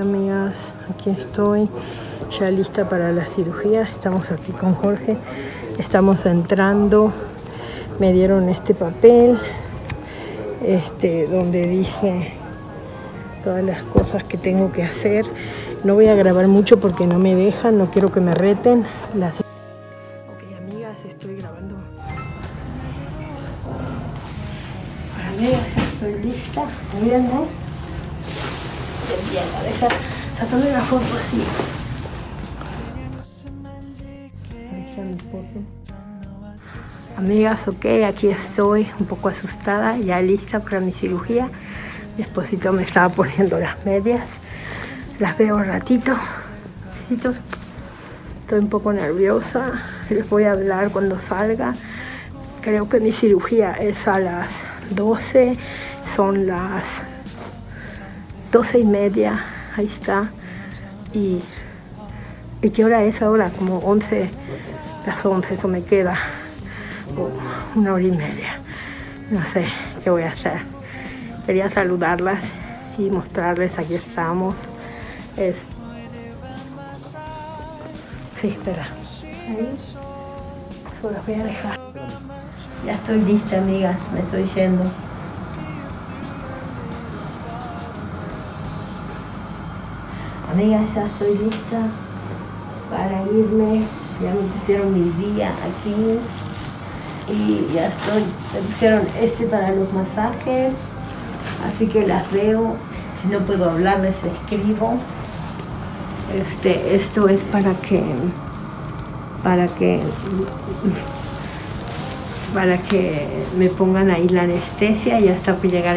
Amigas, aquí estoy ya lista para la cirugía. Estamos aquí con Jorge. Estamos entrando. Me dieron este papel este, donde dice todas las cosas que tengo que hacer. No voy a grabar mucho porque no me dejan, no quiero que me reten. Las... Ok, amigas, estoy grabando. Amigas, estoy lista. Miren, ¿no? Bien, deja sacarme una foto así. Amigas, ok, aquí estoy un poco asustada, ya lista para mi cirugía. Mi esposito me estaba poniendo las medias. Las veo un ratito. Estoy un poco nerviosa. Les voy a hablar cuando salga. Creo que mi cirugía es a las 12. Son las 12 y media. Ahí está. Y, ¿y qué hora es ahora? Como 11. Las 11, eso me queda una hora y media. No sé qué voy a hacer. Quería saludarlas y mostrarles, aquí estamos. Es... Sí, espera. Ahí. las voy a dejar. Ya estoy lista, amigas. Me estoy yendo. Amigas, ya estoy lista para irme. Ya me pusieron mi día aquí. Y ya estoy, me pusieron este para los masajes, así que las veo, si no puedo hablar les escribo. Este, esto es para que, para que, para que me pongan ahí la anestesia. Y hasta que llegar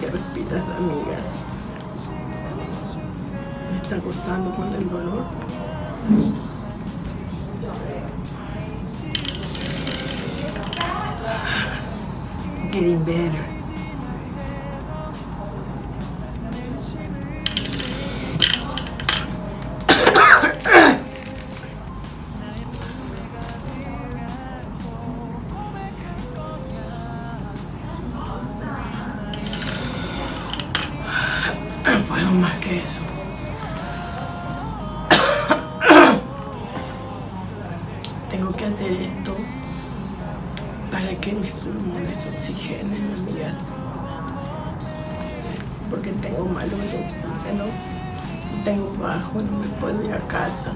que respirar, amigas. Me está costando con el dolor. Getting better. Puedo más que eso. Tengo que hacer esto para que mis pulmones oxigenen, amigas. Porque tengo malo el oxígeno, tengo bajo, no me puedo ir a casa.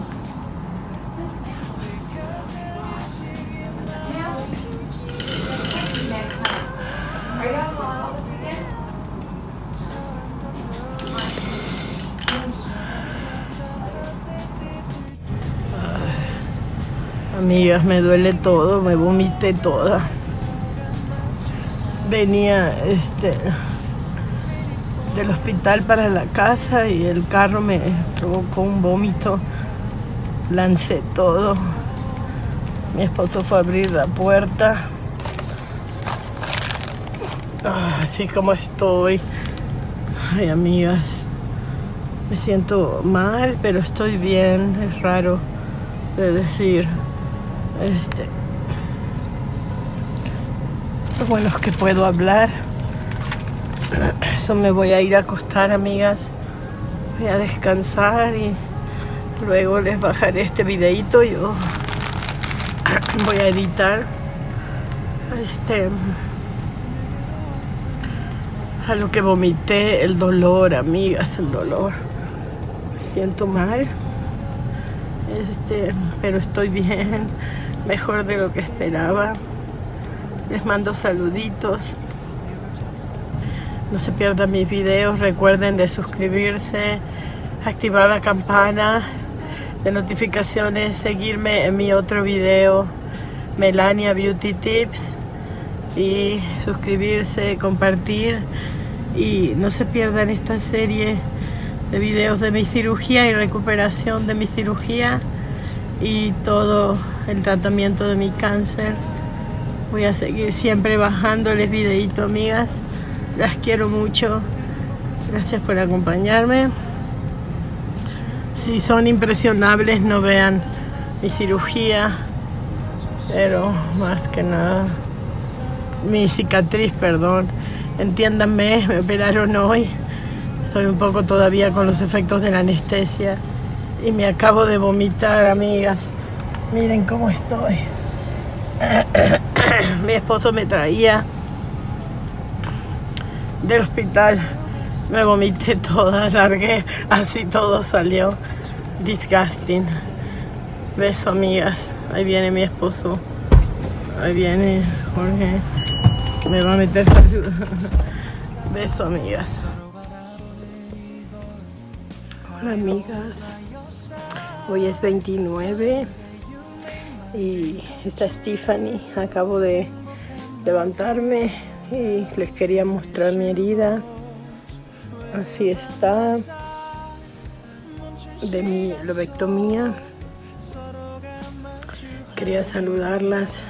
Amigas, me duele todo, me vomité toda. Venía este del hospital para la casa y el carro me provocó un vómito. Lancé todo. Mi esposo fue a abrir la puerta. así como estoy. Ay, amigas. Me siento mal, pero estoy bien. Es raro de decir. Este, lo bueno es que puedo hablar. Eso me voy a ir a acostar, amigas. Voy a descansar y luego les bajaré este videito. Yo voy a editar este a lo que vomité, el dolor, amigas, el dolor. Me siento mal. Este, pero estoy bien mejor de lo que esperaba. Les mando saluditos. No se pierdan mis videos, recuerden de suscribirse, activar la campana de notificaciones, seguirme en mi otro video, Melania Beauty Tips. y suscribirse, compartir y no se pierdan esta serie de videos de mi cirugía y recuperación de mi cirugía y todo el tratamiento de mi cáncer. Voy a seguir siempre bajándoles videitos, amigas. Las quiero mucho. Gracias por acompañarme. Si son impresionables, no vean mi cirugía. Pero más que nada, mi cicatriz, perdón. Entiéndanme, me operaron hoy. Estoy un poco todavía con los efectos de la anestesia. Y me acabo de vomitar, amigas. Miren cómo estoy. Mi esposo me traía del hospital. Me vomité toda, largué, así todo salió. Disgusting. Beso, amigas. Ahí viene mi esposo. Ahí viene Jorge. Me va a meter Beso, amigas. Hola, amigas. Hoy es 29 y está Stephanie. Acabo de levantarme y les quería mostrar mi herida. Así está de mi lobectomía. Quería saludarlas.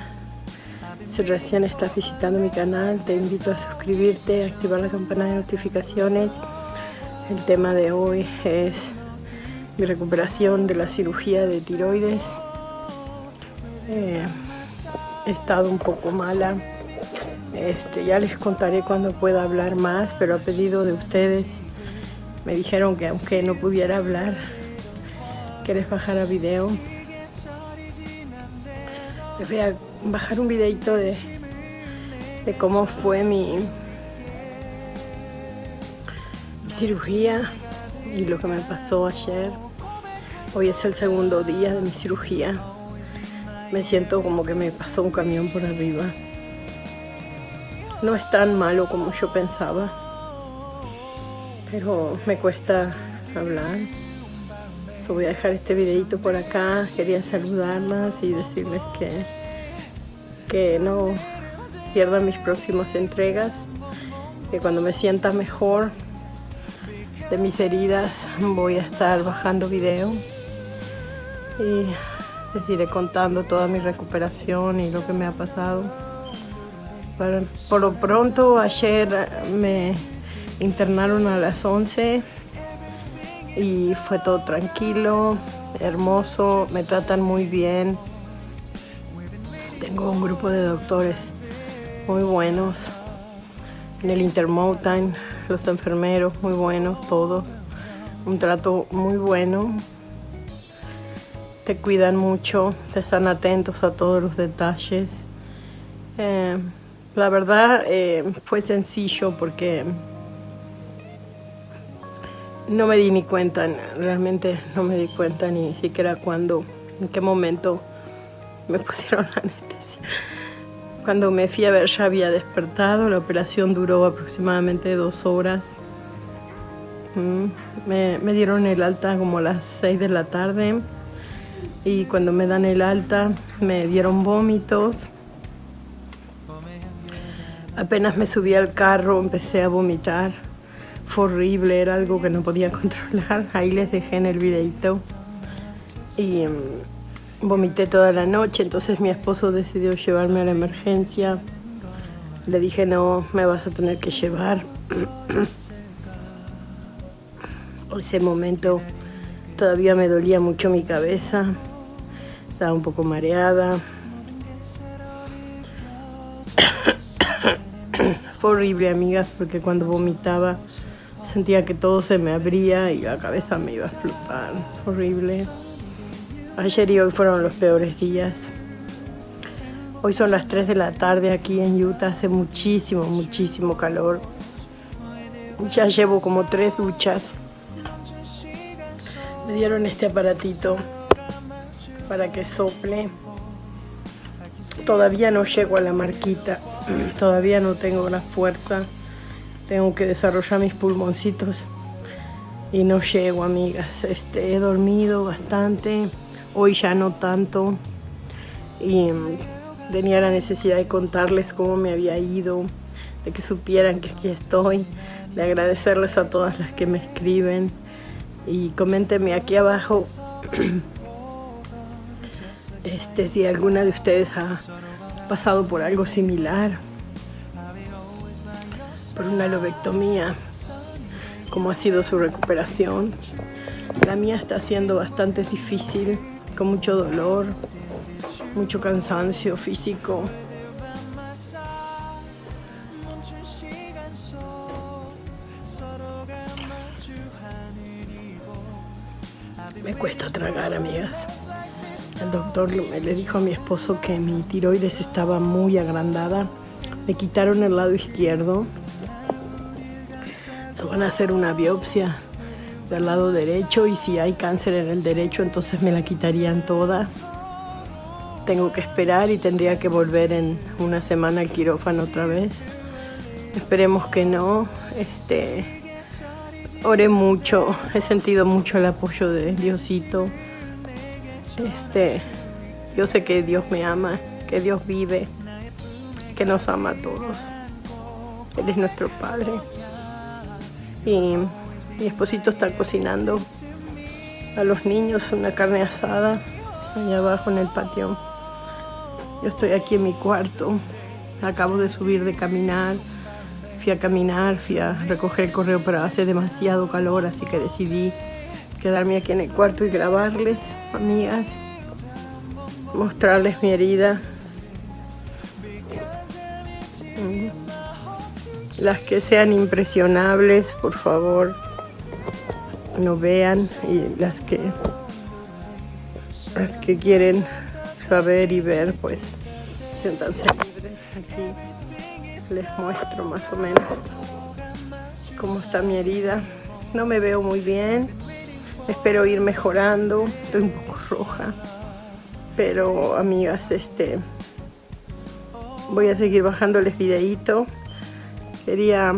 Si recién estás visitando mi canal, te invito a suscribirte, activar la campana de notificaciones. El tema de hoy es mi recuperación de la cirugía de tiroides. He estado un poco mala. Este, ya les contaré cuando pueda hablar más, pero a pedido de ustedes me dijeron que aunque no pudiera hablar, que les bajara video. Les voy a bajar un videito de, de cómo fue mi cirugía y lo que me pasó ayer. Hoy es el segundo día de mi cirugía. Me siento como que me pasó un camión por arriba. No es tan malo como yo pensaba, pero me cuesta hablar. voy a dejar este videito por acá. Quería saludarlas y decirles que, que no pierdan mis próximas entregas. Que cuando me sienta mejor de mis heridas voy a estar bajando video y les iré contando toda mi recuperación y lo que me ha pasado. por lo pronto ayer me internaron a las 11 y fue todo tranquilo, hermoso, me tratan muy bien. Tengo un grupo de doctores muy buenos en el Intermountain los enfermeros muy buenos, todos. Un trato muy bueno. Te cuidan mucho, te están atentos a todos los detalles. Eh, la verdad eh, fue sencillo porque no me di ni cuenta, realmente no me di cuenta ni siquiera cuándo, en qué momento me pusieron la anestesia. Cuando me fui a ver ya había despertado, la operación duró aproximadamente dos horas. Mm, me, dieron el alta como a las 6 de la tarde y cuando me dan el alta me dieron vómitos. Apenas me subí al carro empecé a vomitar. Fue horrible, era algo que no podía controlar. Ahí les dejé en el videito. Y mm, Vomité toda la noche, entonces mi esposo decidió llevarme a la emergencia. Le dije, no, me vas a tener que llevar. Ese momento todavía me dolía mucho mi cabeza. Estaba un poco mareada. Fue horrible, amigas, porque cuando vomitaba sentía que todo se me abría y la cabeza me iba a explotar. Horrible. Ayer y hoy fueron los peores días. Hoy son las 3 de la tarde aquí en Utah, hace muchísimo, muchísimo calor. Ya llevo como tres duchas. Me dieron este aparatito para que sople. Todavía no llego a la marquita, todavía no tengo la fuerza. Tengo que desarrollar mis pulmoncitos y no llego, amigas. Este, he dormido bastante hoy ya no tanto y tenía la necesidad de contarles cómo me había ido, de que supieran que aquí estoy, de agradecerles a todas las que me escriben y coméntenme aquí abajo este, si alguna de ustedes ha pasado por algo similar, por una lobectomía, cómo ha sido su recuperación. La mía está siendo bastante difícil, con mucho dolor, mucho cansancio físico. Doctor le dijo a mi esposo que mi tiroides estaba muy agrandada. Me quitaron el lado izquierdo. Se van a hacer una biopsia del lado derecho y si hay cáncer en el derecho entonces me la quitarían toda. Tengo que esperar y tendría que volver en una semana al quirófano otra vez. Esperemos que no. Este, oré mucho, he sentido mucho el apoyo de Diosito. Este, yo sé que Dios me ama, que Dios vive, que nos ama a todos. Él es nuestro Padre. Y mi esposito está cocinando a los niños una carne asada allá abajo en el patio. Yo estoy aquí en mi cuarto, acabo de subir de caminar, fui a caminar, fui a recoger el correo, pero hace demasiado calor, así que decidí quedarme aquí en el cuarto y grabarles, amigas, mostrarles mi herida. Mm. Las que sean impresionables, por favor, no vean, y las que, las que quieren saber y ver, pues siéntanse libres. Aquí les muestro más o menos cómo está mi herida. No me veo muy bien, espero ir mejorando, estoy un poco roja, pero amigas, este voy a seguir bajándoles videito. Quería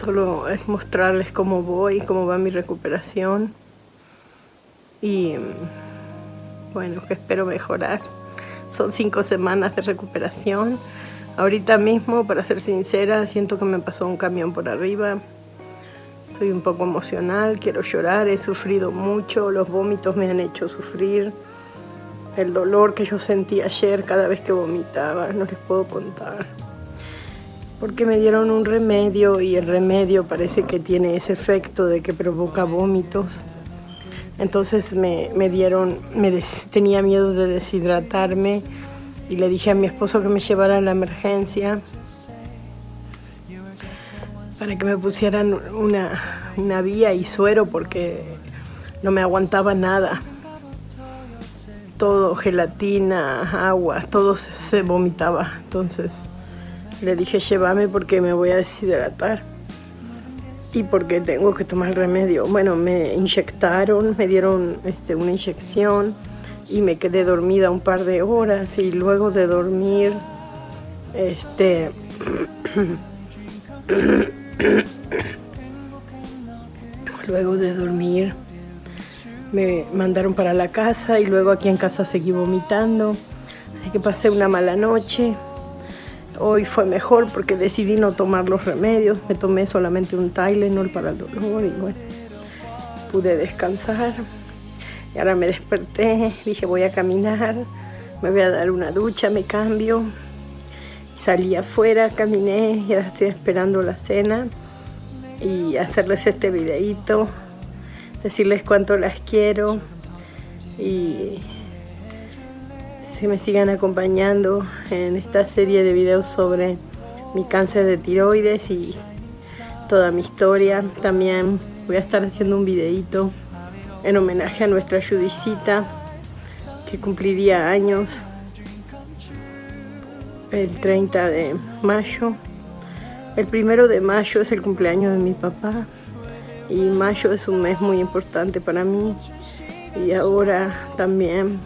solo mostrarles cómo voy, cómo va mi recuperación y bueno, que espero mejorar. Son cinco semanas de recuperación. Ahorita mismo, para ser sincera, siento que me pasó un camión por arriba. Estoy un poco emocional, quiero llorar, he sufrido mucho, los vómitos me han hecho sufrir. El dolor que yo sentí ayer cada vez que vomitaba, no les puedo contar. Porque me dieron un remedio y el remedio parece que tiene ese efecto de que provoca vómitos. Entonces me, dieron, me tenía miedo de deshidratarme y le dije a mi esposo que me llevara a la emergencia para que me pusieran una, una vía y suero porque no me aguantaba nada. Todo, gelatina, agua, todo se vomitaba. Entonces le dije, llévame porque me voy a deshidratar y porque tengo que tomar remedio. Bueno, me inyectaron, me dieron este, una inyección y me quedé dormida un par de horas y luego de dormir, este, luego de dormir me mandaron para la casa y luego aquí en casa seguí vomitando, así que pasé una mala noche. Hoy fue mejor porque decidí no tomar los remedios. Me tomé solamente un Tylenol para el dolor y bueno, pude descansar. Y ahora me desperté, dije voy a caminar, me voy a dar una ducha, me cambio. Salí afuera, caminé, ya estoy esperando la cena y hacerles este videito, decirles cuánto las quiero y que me sigan acompañando en esta serie de videos sobre mi cáncer de tiroides y toda mi historia. También voy a estar haciendo un videito en homenaje a nuestra Judicita que cumpliría años el 30 de mayo. El primero de mayo es el cumpleaños de mi papá y mayo es un mes muy importante para mí y ahora también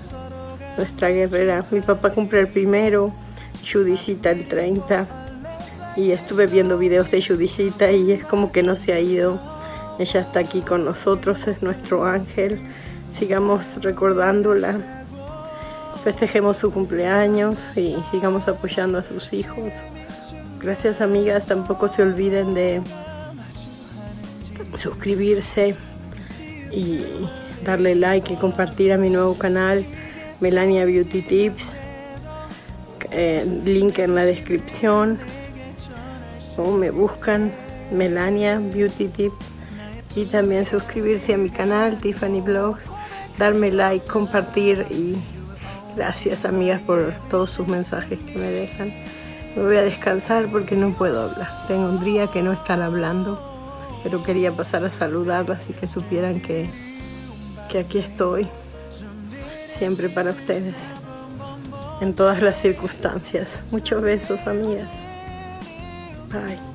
nuestra guerrera. Mi papá cumple el primero, Judicita el 30. Y estuve viendo videos de Judicita y es como que no se ha ido. Ella está aquí con nosotros, es nuestro ángel. Sigamos recordándola festejemos su cumpleaños y sigamos apoyando a sus hijos. Gracias amigas, tampoco se olviden de suscribirse y darle like y compartir a mi nuevo canal Melania Beauty Tips. Eh, link en la descripción. O me buscan Melania Beauty Tips. Y también suscribirse a mi canal Tiffany Blogs. Darme like, compartir y gracias amigas por todos sus mensajes que me dejan me voy a descansar porque no puedo hablar tengo un día que no estar hablando pero quería pasar a saludarlas y que supieran que, que aquí estoy siempre para ustedes en todas las circunstancias. Muchos besos, amigas. Bye.